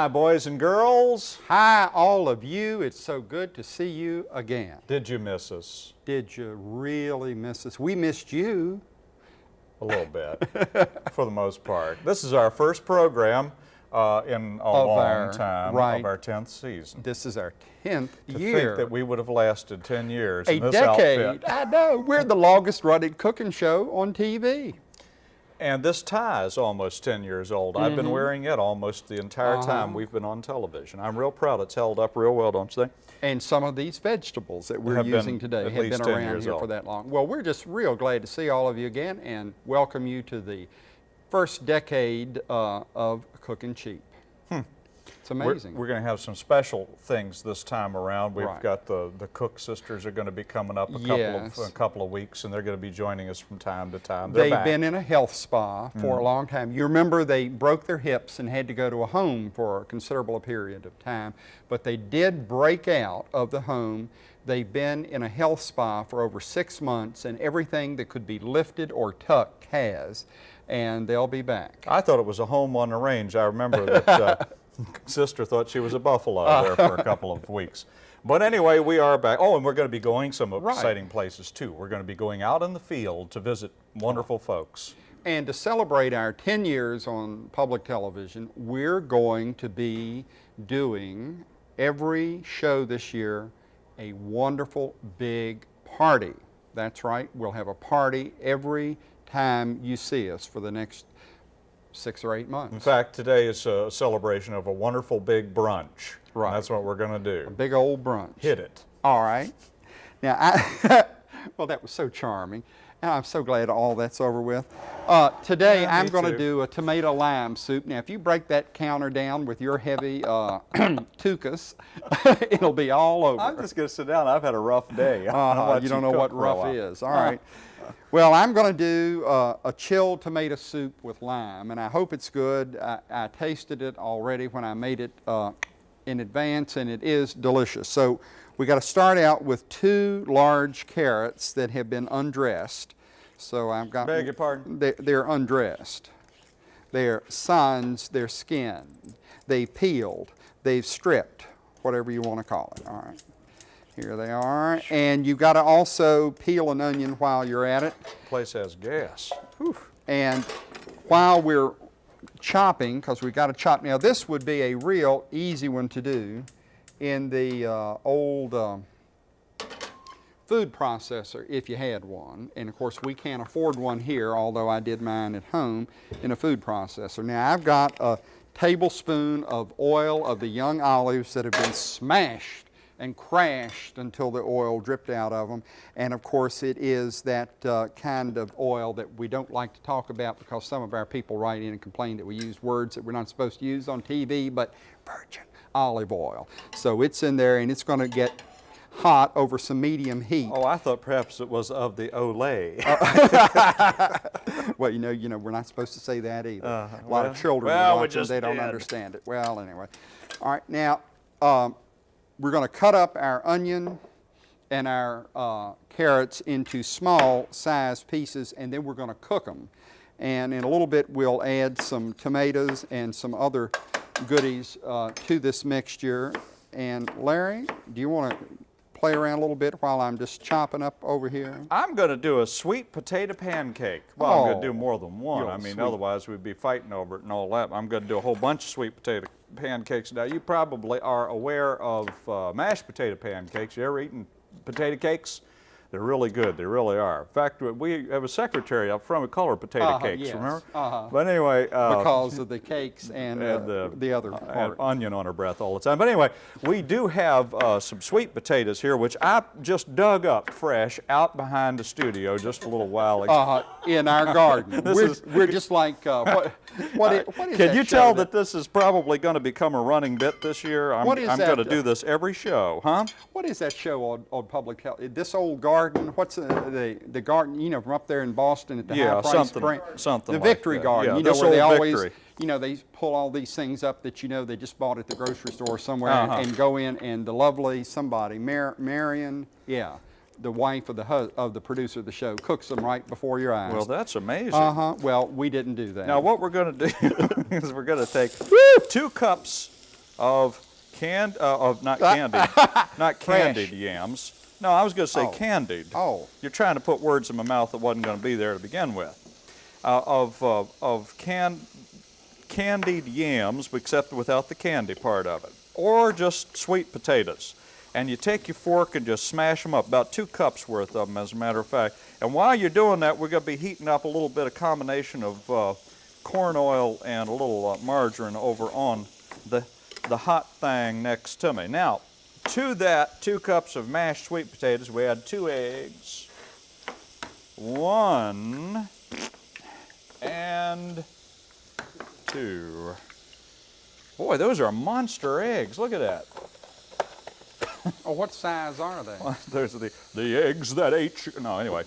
Hi, boys and girls. Hi, all of you. It's so good to see you again. Did you miss us? Did you really miss us? We missed you. A little bit, for the most part. This is our first program uh, in a Of long our- time right. of our 10th season. This is our 10th To year. think that we would have lasted 10 years a in this decade. outfit. I know. We're the longest running cooking show on TV. And this tie is almost 10 years old. I've Mm-hmm. been wearing it almost the entire Uh-huh. time we've been on television. I'm real proud it's held up real well, don't you think? And some of these vegetables that we're Have using today have been around here for that long. Well, we're just real glad to see all of you again and welcome you to the first decade uh, of Cooking Cheap. It's We're, we're going to have some special things this time around. We've Right. got the, the Cook sisters are going to be coming up a couple Yes. of a couple of weeks, and they're going to be joining us from time to time. They've back. been in a health spa for Mm. a long time. You remember they broke their hips and had to go to a home for a considerable period of time, but they did break out of the home. They've been in a health spa for over six months, and everything that could be lifted or tucked has, and they'll be back. I thought it was a home on the range. I remember that uh, sister thought she was a buffalo uh. there for a couple of weeks. But anyway, we are back. Oh, and we're going to be going some Right. exciting places too. We're going to be going out in the field to visit wonderful folks. And to celebrate our 10 years on public television, we're going to be doing every show this year a wonderful big party. That's right, we'll have a party every time you see us for the next six or eight months. In fact, today is a celebration of a wonderful big brunch. Right. That's what we're going to do. A big old brunch. Hit it. All right. Now, I, well, that was so charming. And I'm so glad all that's over with. Uh, today, Yeah, I'm going to do a tomato lime soup. Now, if you break that counter down with your heavy uh, tuchus, it'll be all over. I'm just going to sit down. I've had a rough day. Uh-huh, you don't know what rough is. All right. Well, I'm going to do uh, a chilled tomato soup with lime, and I hope it's good. I, I tasted it already when I made it uh, in advance, and it is delicious. So we got to start out with two large carrots that have been undressed. So I've got. Beg your pardon? They're, they're undressed. They're sans their skin. They've peeled. They've stripped, whatever you want to call it. All right. Here they are. And you've got to also peel an onion while you're at it. place has gas. And while we're chopping, because we've got to chop, now this would be a real easy one to do in the uh, old um food processor if you had one. And of course we can't afford one here, although I did mine at home in a food processor. Now I've got a tablespoon of oil of the young olives that have been smashed and crashed until the oil dripped out of them. And of course, it is that uh, kind of oil that we don't like to talk about because some of our people write in and complain that we use words that we're not supposed to use on TV, but virgin olive oil. So it's in there and it's going to get hot over some medium heat. Oh, I thought perhaps it was of the Olay. Well, you know, you know, we're not supposed to say that either. Uh-huh. a lot Well- of children well, we they don't did. understand it. Well, anyway. All right, now, um, we're going to cut up our onion and our uh, carrots into small size pieces, and then we're going to cook them. And in a little bit, we'll add some tomatoes and some other goodies uh, to this mixture. And Larry, do you want to play around a little bit while I'm just chopping up over here? I'm going to do a sweet potato pancake. Well, I'm going to Oh, do more than one. I mean, sweet. otherwise we'd be fighting over it and all that. I'm going to do a whole bunch of sweet potato pancakes. Now, you probably are aware of uh, mashed potato pancakes. You ever eaten potato cakes? They're really good. They really are. In fact, we have a secretary up front. We call her potato Uh-huh, cakes. yes, Remember? uh-huh. But anyway, uh, because of the cakes and, uh, and the, the other and part. onion on her breath all the time. But anyway, we do have uh, some sweet potatoes here, which I just dug up fresh out behind the studio just a little while ago. Uh, in our garden. This we're, is- we're just like, uh, what, what, is, what is Can that you tell that this is probably going to become a running bit this year? I'm, I'm going to uh, do this every show, huh? What is that show on, on public health? This old garden, what's the, the, the garden, you know, from up there in Boston at the Yeah, high price something- spring? something The like Victory that. Garden, Yeah, you know, where they always, Victory. you know, they pull all these things up that you know they just bought at the grocery store somewhere Uh-huh. and, and go in and the lovely somebody, Mar Marion, yeah, the wife of the of the producer of the show cooks them right before your eyes. Well, that's amazing. uh huh. Well, we didn't do that. Now what we're going to do is we're going to take two cups of canned, uh, of not candied, not candied yams. No, I was going to say Oh. candied. Oh. You're trying to put words in my mouth that wasn't going to be there to begin with. Uh, of uh, of can, candied yams, except without the candy part of it, or just sweet potatoes. And you take your fork and just smash them up, about two cups worth of them, as a matter of fact. And while you're doing that, we're going to be heating up a little bit of combination of uh, corn oil and a little uh, margarine over on the the hot thing next to me. Now, to that two cups of mashed sweet potatoes, we add two eggs, one, and two. Boy, those are monster eggs. Look at that. Oh, what size are they? There's the, the eggs that ate. ch- No, anyway.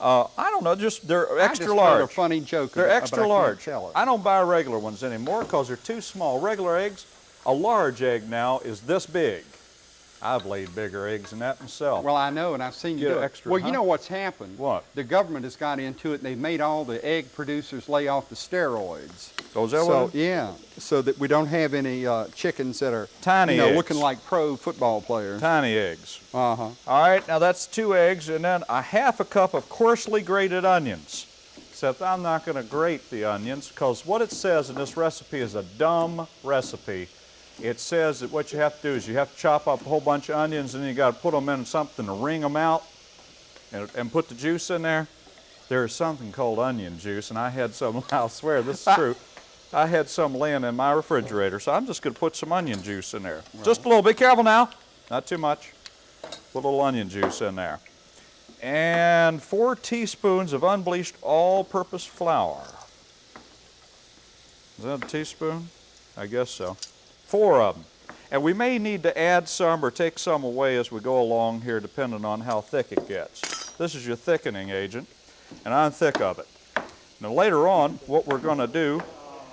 Uh, I don't know, just they're I extra just large. a funny joke. They're extra large. I don't buy regular ones anymore because they're too small. Regular eggs, a large egg now is this big. I've laid bigger eggs than that myself. Well, I know, and I've seen you Get do it. extra, well, huh? you know what's happened? What? The government has got into it, and they've made all the egg producers lay off the steroids. so is that so what yeah, so that we don't have any uh, chickens that are Tiny you know, eggs. looking like pro football players. Tiny eggs. Uh huh. All right, now that's two eggs and then a half a cup of coarsely grated onions. Except I'm not going to grate the onions because what it says in this recipe is a dumb recipe. It says that what you have to do is you have to chop up a whole bunch of onions and then you got to put them in something to wring them out and, and put the juice in there. There is something called onion juice, and I had some, I'll swear this is true. I had some laying in my refrigerator, so I'm just going to put some onion juice in there. Just a little. Be careful now. Not too much. Put a little onion juice in there. And four teaspoons of unbleached all-purpose flour. Is that a teaspoon? I guess so. Four of them. And we may need to add some or take some away as we go along here, depending on how thick it gets. This is your thickening agent, and I'm thick of it. Now later on, what we're going to do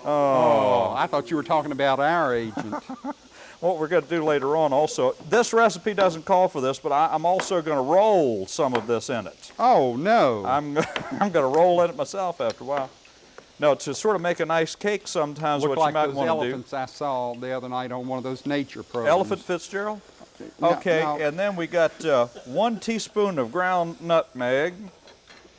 oh, oh, I thought you were talking about our agent. what we're going to do later on also, this recipe doesn't call for this, but I, I'm also going to roll some of this in it. oh no. I'm, I'm going to roll in it myself after a while. No, to sort of make a nice cake sometimes, Looked what like you might want to do. elephants I saw the other night on one of those nature programs. Elephant Fitzgerald? Okay, no. and then we got uh, one teaspoon of ground nutmeg.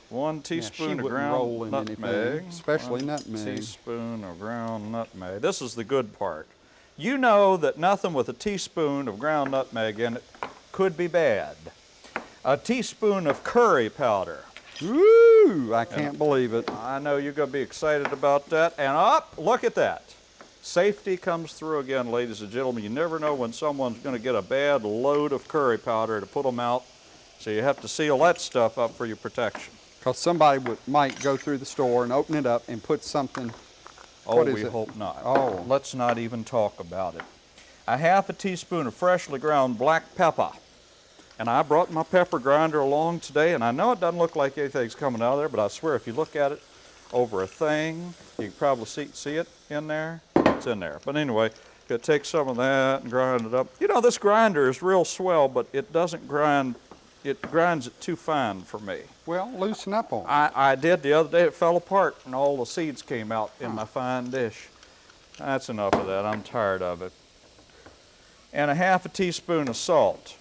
One Yeah, teaspoon of ground nutmeg. anything, especially One nutmeg. Teaspoon of ground nutmeg. This is the good part. You know that nothing with a teaspoon of ground nutmeg in it could be bad. A teaspoon of curry powder. Woo! I can't believe it. I know you're going to be excited about that. And up, look at that. Safety comes through again, ladies and gentlemen. You never know when someone's going to get a bad load of curry powder to put them out. So you have to seal that stuff up for your protection. Because somebody would, might go through the store and open it up and put something. Oh, What is we it? hope not. Oh. Let's not even talk about it. A half a teaspoon of freshly ground black pepper. And I brought my pepper grinder along today, and I know it doesn't look like anything's coming out of there, but I swear if you look at it over a thing, you can probably see, see it in there. It's in there. But anyway, you take some of that and grind it up. You know, this grinder is real swell, but it doesn't grind, it grinds it too fine for me. Well, loosen up on. it. I, I did the other day. It fell apart and all the seeds came out in my fine dish. That's enough of that. I'm tired of it. And a half a teaspoon of salt.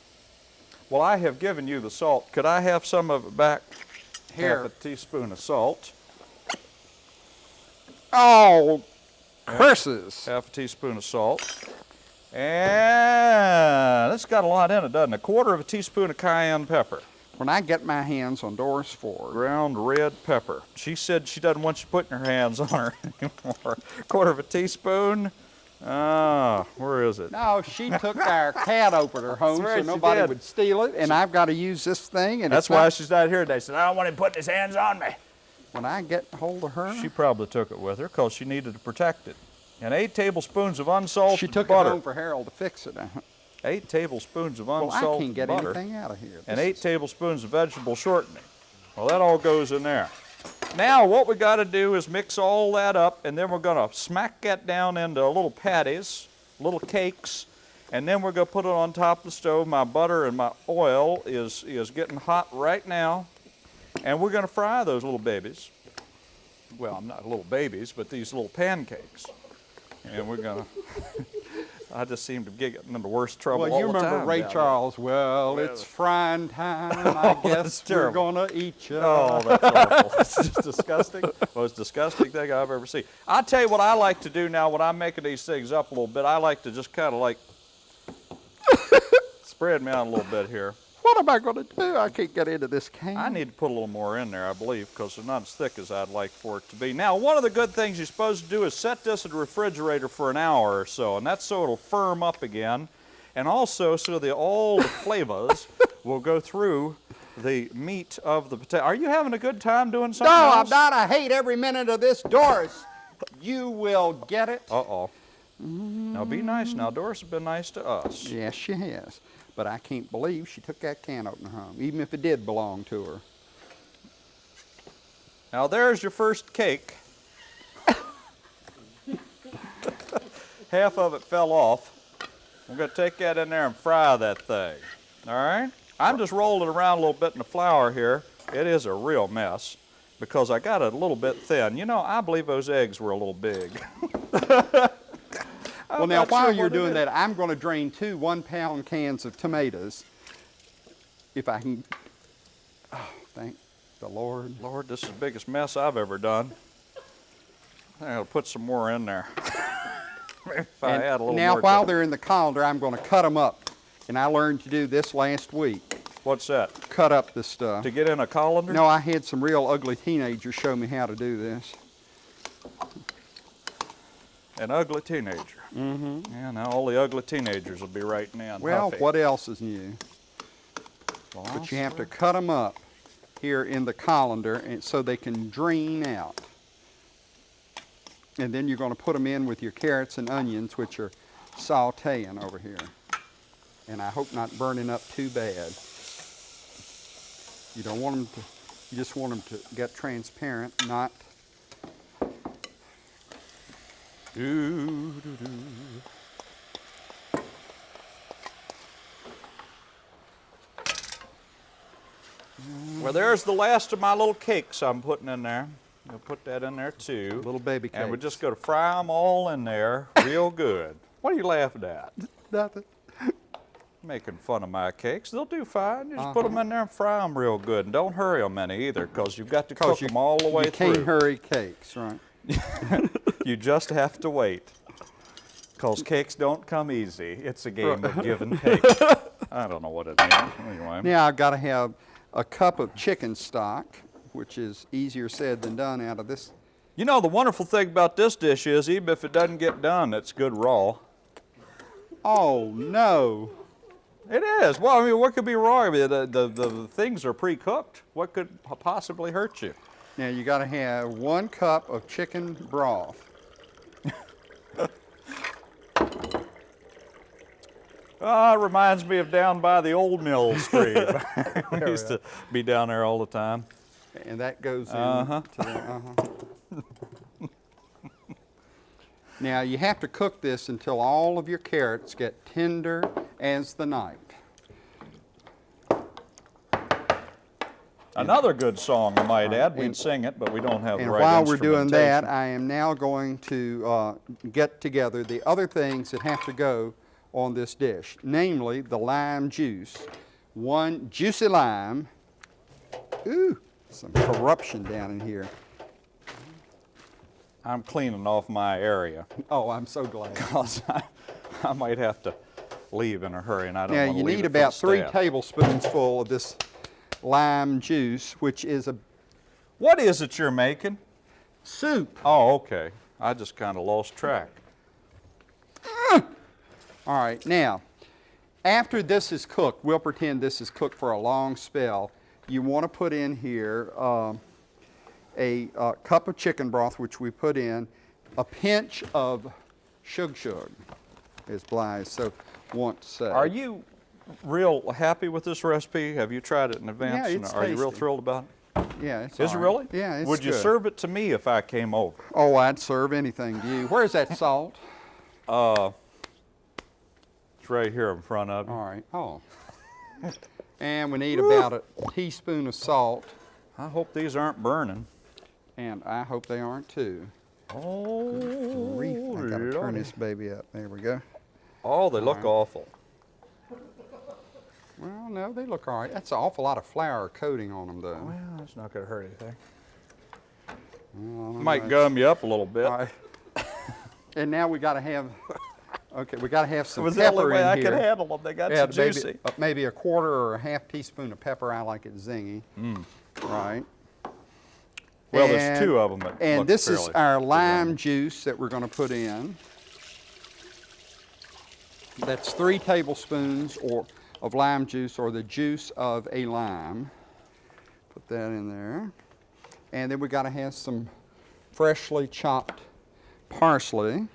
Well, I have given you the salt. Could I have some of it back? Here. Half a teaspoon of salt. Oh, curses! Half a teaspoon of salt. And it's got a lot in it, doesn't it? A quarter of a teaspoon of cayenne pepper. When I get my hands on Doris Ford, ground red pepper. She said she doesn't want you putting her hands on her anymore. A Quarter of a teaspoon. Ah, where is it? no, she took our cat opener home so nobody would steal it, and I've got to use this thing. And That's why not- she's not here today. She said, I don't want him putting his hands on me. when I get hold of her, She probably took it with her because she needed to protect it. And eight tablespoons of unsalted she took butter. it home for Harold to fix it. Eight tablespoons of unsalted butter. Well, I can't get butter. anything out of here. and eight is- tablespoons of vegetable shortening. Well, that all goes in there. Now, what we got to do is mix all that up, and then we're going to smack that down into little patties, little cakes, And then we're gonna put it on top of the stove. My butter and my oil is, is getting hot right now. And we're gonna fry those little babies. Well, I'm not little babies, but these little pancakes. And we're gonna, I just seem to get in the worst trouble Well, all you the remember time Ray down there. Charles. Well, it's frying time. I Oh, that's guess we're gonna eat you. Oh, that's awful. It's just disgusting. Most disgusting thing I've ever seen. I tell you what I like to do now when I'm making these things up a little bit. I like to just kind of like spread me out a little bit here. What am I gonna do? I can't get into this can. I need to put a little more in there, I believe, because they're not as thick as I'd like for it to be. Now, one of the good things you're supposed to do is set this in the refrigerator for an hour or so, and that's so it'll firm up again, and also so that all the flavors will go through the meat of the potato. Are you having a good time doing something No, I'm not. I hate every minute of this, Doris. You will get it. Uh-oh. Now be nice now. Doris has been nice to us. Yes, she has. But I can't believe she took that can opener home, even if it did belong to her. Now there's your first cake. Half of it fell off. I'm gonna take that in there and fry that thing. All right? I'm just rolling it around a little bit in the flour here. It is a real mess because I got it a little bit thin. You know, I believe those eggs were a little big. well, now, while sure you're doing that, I'm going to drain two one-pound cans of tomatoes. If I can. Oh, thank the Lord. Lord, this is the biggest mess I've ever done. I'll put some more in there. if I And add a little now, more. while they're in the colander, I'm going to cut them up. And I learned to do this last week. What's that? Cut up the stuff. To get in a colander? No, I had some real ugly teenagers show me how to do this. An ugly teenager. Mm-hmm. Yeah, now all the ugly teenagers will be writing in. Well, Huffy. what else is new? But you have to cut them up here in the colander and so they can drain out. And then you're going to put them in with your carrots and onions, which are sauteing over here. And I hope not burning up too bad. You don't want them to, you just want them to get transparent, not Doo, doo, doo. Well, there's the last of my little cakes I'm putting in there. I'll put that in there too. little baby cakes. And we're just going to fry them all in there real good. What are you laughing at? nothing. Making fun of my cakes. They'll do fine. You just uh-huh. put 'em put them in there and fry them real good. And don't hurry them any either because you've got to cook you, them all the way you can't hurry cakes, right? You just have to wait. Because cakes don't come easy. It's a game of give and take. I don't know what it means. Anyway. Now I've got to have a cup of chicken stock, which is easier said than done out of this. You know, the wonderful thing about this dish is even if it doesn't get done, it's good raw. Oh no! It is. Well, I mean, what could be wrong? I mean, the, the, the things are pre-cooked. What could possibly hurt you? Now you got to have one cup of chicken broth. Ah, it reminds me of down by the old mill stream. we used to be down there all the time. And that goes in Uh-huh. to the, uh-huh. now you have to cook this until all of your carrots get tender as the night. Another good song, I might add. We'd and- sing it, but we don't have the And right while we're doing that. I am now going to uh, get together the other things that have to go on this dish, namely the lime juice. One juicy lime. Ooh, some corruption down in here. I'm cleaning off my area Oh, I'm so glad. because I, I might have to leave in a hurry, and I don't Now want to you leave need it for the about three tablespoons full of this lime juice, which is a What is it you're making? soup. Oh, okay. I just kind of lost track. All right, now, after this is cooked, we'll pretend this is cooked for a long spell. You want to put in here um, a uh, cup of chicken broth, which we put in, a pinch of shug shug, as Blythe so wants to say. Are you real happy with this recipe? Have you tried it in advance? Yeah, it's are you real thrilled about it? Yeah, it's Is it really? Yeah, it's Would you serve it to me if I came over? Oh, I'd serve anything to you. Where's that salt? Uh, It's right here in front of you. All right. Oh. and we need about a teaspoon of salt, I hope these aren't burning. and I hope they aren't too. Oh, Grief, I gotta turn this baby up. There we go. Oh, they look Alright. awful. Well, no, they look all right. That's an awful lot of flour coating on them, though. Well, that's not going to hurt anything. Well, Might know. gum you up a little bit. All right. and now we got to have. Okay, we got to have some was the only way in I here. could handle them. They got Yeah, so maybe, juicy. uh, maybe a quarter or a half teaspoon of pepper. I like it zingy. Right. Well, there's two of them that And this is our designy. lime juice that we're going to put in. That's three tablespoons or of lime juice or the juice of a lime. Put that in there. And then we got to have some freshly chopped parsley.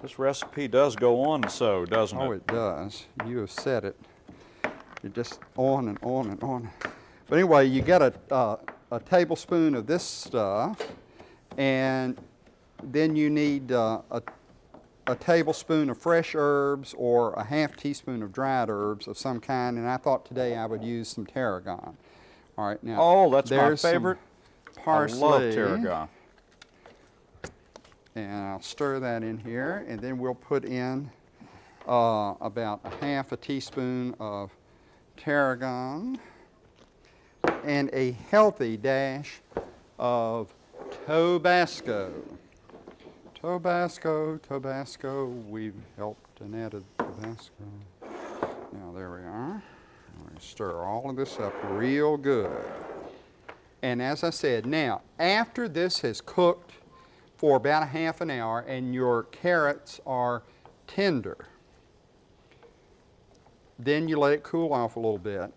This recipe does go on so, doesn't it? Oh, it? it does. You have said it. You're just on and on and on. But anyway, you get a, uh, a tablespoon of this stuff, and then you need uh, a, a tablespoon of fresh herbs or a half teaspoon of dried herbs of some kind. And I thought today I would use some tarragon. All right, now. Oh, that's my favorite. Parsley. I love tarragon. And I'll stir that in here, and then we'll put in uh, about a half a teaspoon of tarragon and a healthy dash of Tabasco. Tabasco, Tabasco, we've helped and added Tabasco. Now there we are. We stir all of this up real good. And as I said, now after this has cooked for about a half an hour and your carrots are tender, then you let it cool off a little bit.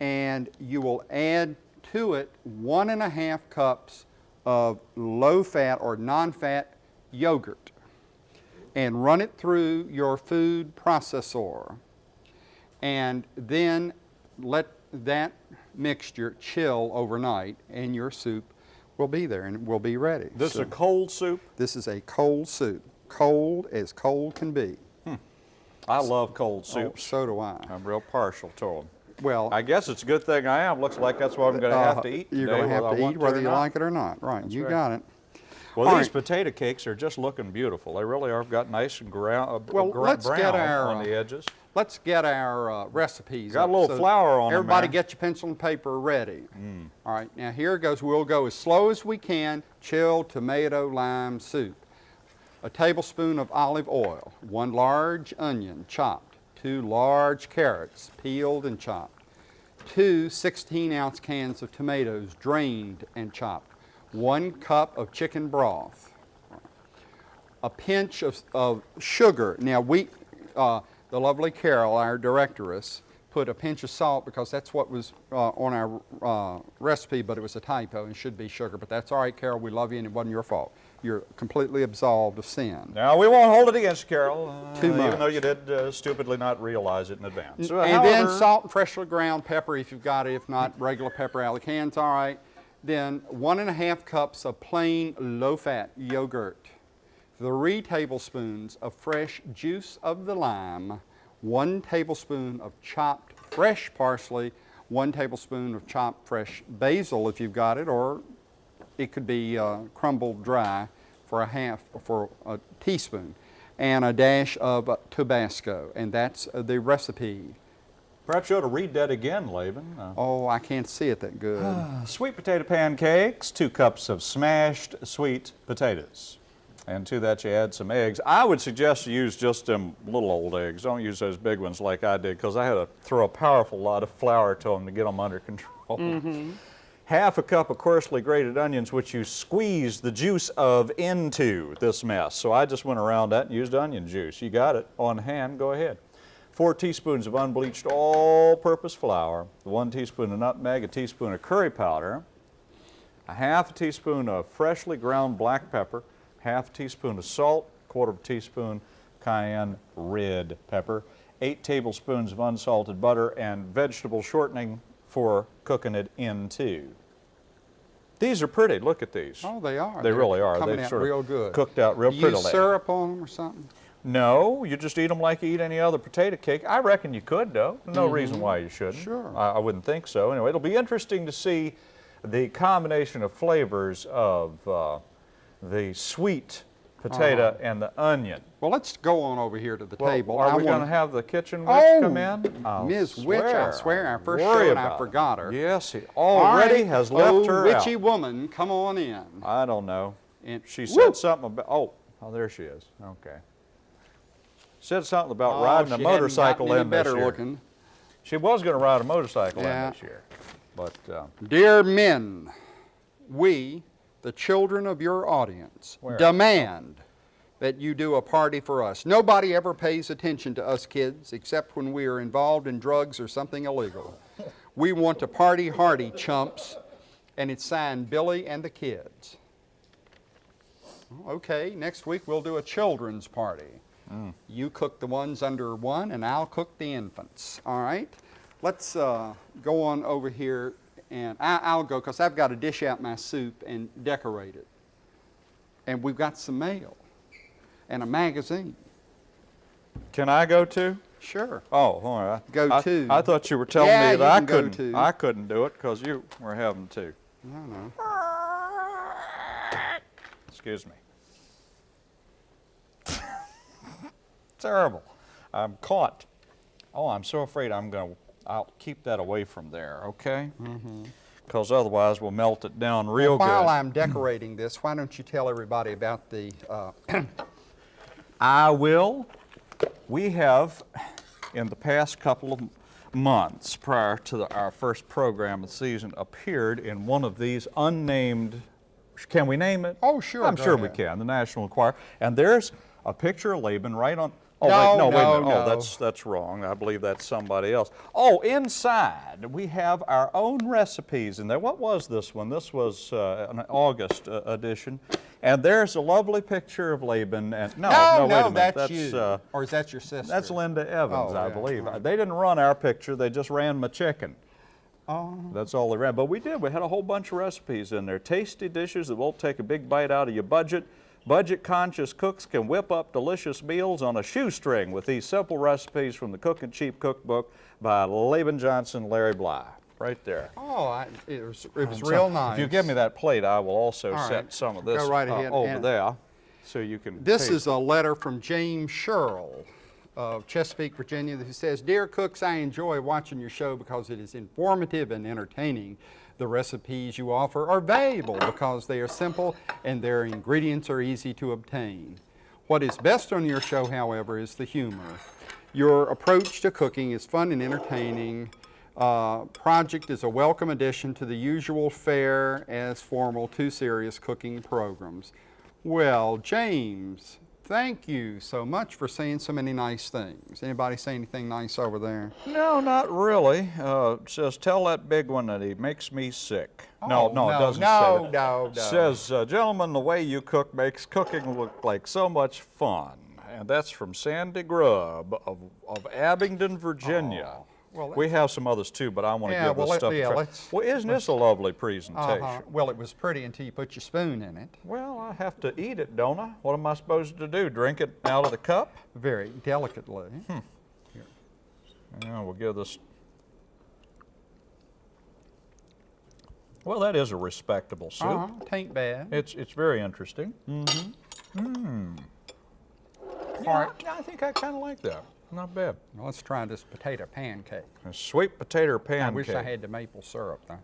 And you will add to it one and a half cups of low fat or non fat yogurt and run it through your food processor and then let that mixture chill overnight and your soup will be there and will be ready. This So is a cold soup. this is a cold soup, cold as cold can be. Hmm. I love cold Oh, soups. so do I. I'm real partial to them. Well, I guess it's a good thing I am. Looks like that's what I'm going to have uh, to eat You're going to have to eat whether you not. like it or not. Right, you right. got it. Well, All these right. potato cakes are just looking beautiful. They really are. Got nice and ground, uh, Well, let's brown get our, on uh, the edges. Let's get our uh, recipes. Got a little so flour on Everybody there. get your pencil and paper ready. Mm. All right, now here goes. We'll go as slow as we can. Chilled tomato lime soup. A tablespoon of olive oil. One large onion chopped. Two large carrots peeled and chopped. Two 16 ounce cans of tomatoes drained and chopped. One cup of chicken broth a pinch of, of sugar. Now, we, uh, the lovely Carol, our directoress, put a pinch of salt because that's what was uh, on our uh, recipe, but it was a typo and should be sugar. But that's all right, Carol. We love you, and it wasn't your fault. You're completely absolved of sin. Now we won't hold it against you, Carol. uh, Too Even though you did uh, stupidly not realize it in advance. So, and then salt and freshly ground pepper if you've got it. If not, regular pepper out of the can's all right. Then one and a half cups of plain low-fat yogurt. Three tablespoons of fresh juice of the lime. One tablespoon of chopped fresh parsley. One tablespoon of chopped fresh basil if you've got it, or it could be uh, crumbled dry for a half, for a teaspoon, and a dash of uh, Tabasco, and that's uh, the recipe. Perhaps you ought to read that again, Laban. Uh, Oh, I can't see it that good. Sweet potato pancakes, two cups of smashed sweet potatoes. And to that you add some eggs. I would suggest you use just them little old eggs. Don't use those big ones like I did because I had to throw a powerful lot of flour to them to get them under control. Half a cup of coarsely grated onions which you squeeze the juice of into this mess. So I just went around that and used onion juice. You got it on hand, go ahead. Four teaspoons of unbleached all-purpose flour, one teaspoon of nutmeg, a teaspoon of curry powder, a half a teaspoon of freshly ground black pepper, half a teaspoon of salt, quarter of a teaspoon cayenne red pepper, eight tablespoons of unsalted butter, and vegetable shortening for cooking it into. These are pretty. Look at these. Oh, they are. They They're really are. Coming They've out sort real good. cooked out real You prettily. Use syrup on them or something? No, you just eat them like you eat any other potato cake. I reckon you could, though. No reason why you shouldn't. Sure. I, I wouldn't think so. Anyway, it'll be interesting to see the combination of flavors of uh, the sweet potato Uh-huh. and the onion. Well, let's go on over here to the Well, table. Are I we going to have the kitchen witch Oh, come in? I'll Ms. Witch, I swear, our first Worry show and I forgot her. Yes, he already right, has left oh, her witchy out. woman, come on in. I don't know. And- She said something about, oh, oh, there she is. Okay. Said something about Oh, riding a motorcycle in this better year. looking. She was going to ride a motorcycle Yeah. in this year, but uh, Dear men, we, the children of your audience, Where? demand that you do a party for us. Nobody ever pays attention to us kids except when we are involved in drugs or something illegal. We want a party hardy, chumps, and it's signed Billy and the kids. Okay, next week we'll do a children's party. You cook the ones under one, and I'll cook the infants. All right? Let's uh, go on over here, and I, I'll go because I've got to dish out my soup and decorate it. And we've got some mail and a magazine. can I go too? Sure. Oh, all right. Go I, to. I thought you were telling Yeah, me that I couldn't. I couldn't do it because you were having to. No, no. Excuse me. Terrible. I'm caught. Oh, I'm so afraid I'm going to. I'll keep that away from there, okay? Because otherwise we'll melt it down real quick. While good. I'm decorating this, why don't you tell everybody about the uh, I will. We have, in the past couple of months prior to the, our first program of the season, appeared in one of these unnamed. Can we name it? Oh, sure, I'm sure we can. The National Enquirer, and there's a picture of Laban right on. Oh No, wait, no, wait a no. Oh, that's that's wrong. I believe that's somebody else. Oh, inside we have our own recipes in there. What was this one? This was uh, an August uh, edition, and there's a lovely picture of Laban. And no, no, wait a minute. that's, you. uh, or is that your sister? that's Linda Evans, Oh, I yeah, believe. right. They didn't run our picture, they just ran my chicken. Oh, That's all they ran. But we did, we had a whole bunch of recipes in there. Tasty dishes that won't take a big bite out of your budget. Budget conscious cooks can whip up delicious meals on a shoestring with these simple recipes from the Cooking Cheap Cookbook by Laban Johnson, Larry Bly. Right there. oh I, it was, it was So real nice. If you give me that plate, I will also set some of this right uh, over and- there so you can This taste is a letter from James Sherrill of Chesapeake, Virginia, who says, Dear cooks, I enjoy watching your show because it is informative and entertaining. The recipes you offer are valuable because they are simple and their ingredients are easy to obtain. What is best on your show, however, is the humor. Your approach to cooking is fun and entertaining. Uh, project is a welcome addition to the usual fare as formal too serious cooking programs. Well, James, thank you so much for saying so many nice things. Anybody say anything nice over there? No, not really. Uh, says, tell that big one that he makes me sick. no, Oh, no, it doesn't no, say that. no, It no. says, uh, gentlemen, the way you cook makes cooking look like so much fun. And that's from Sandy Grubb of, of Abingdon, Virginia. Oh, well, we have some others too, but I want to Yeah, give well, this stuff yeah, a try. let's- well, isn't this a lovely presentation? Uh-huh. Well, it was pretty until you put your spoon in it. Well, I have to eat it, don't I? What am I supposed to do? Drink it out of the cup? Very delicately. Hmm. Yeah, we'll give this. Well, that is a respectable soup. Uh-huh, tain't bad. It's it's very interesting. Mm-hmm. Yeah, I, I think I kind of like that. Not bad. Well, let's try this potato pancake. A sweet potato pancake. I wish I had the maple syrup though.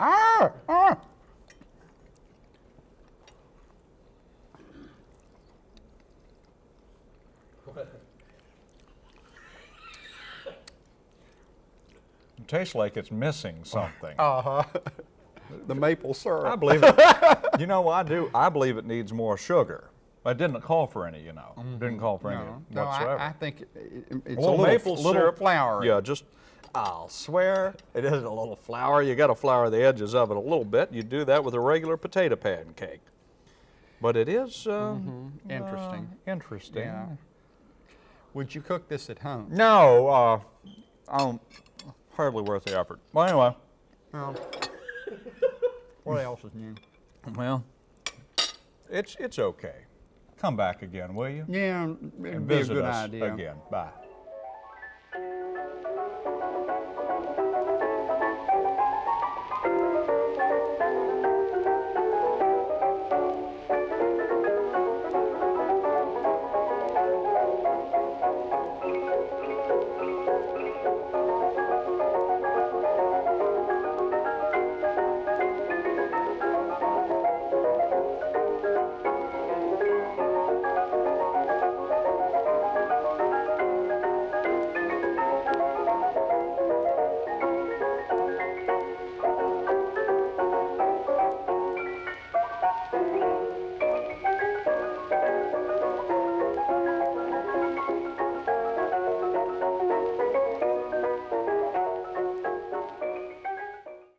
Ah! ah. It tastes like it's missing something. Uh-huh. the maple syrup. I believe it. you know, I do. I believe it needs more sugar. I didn't call for any. You know, didn't call for any Mm-hmm. No, no whatsoever. I, I think it, it- it's a little, a maple little syrup, flour. Yeah, just I'll swear it isn't a little flour. You got to flour the edges of it a little bit. You do that with a regular potato pancake. But it is um, Interesting. uh, interesting. Yeah. Would you cook this at home? No, uh, I don't. Hardly worth the effort. Well, anyway, Well, What else is new? Well, it's, it's okay. Come back again, will you? Yeah, And it'd be a good idea. again. Bye.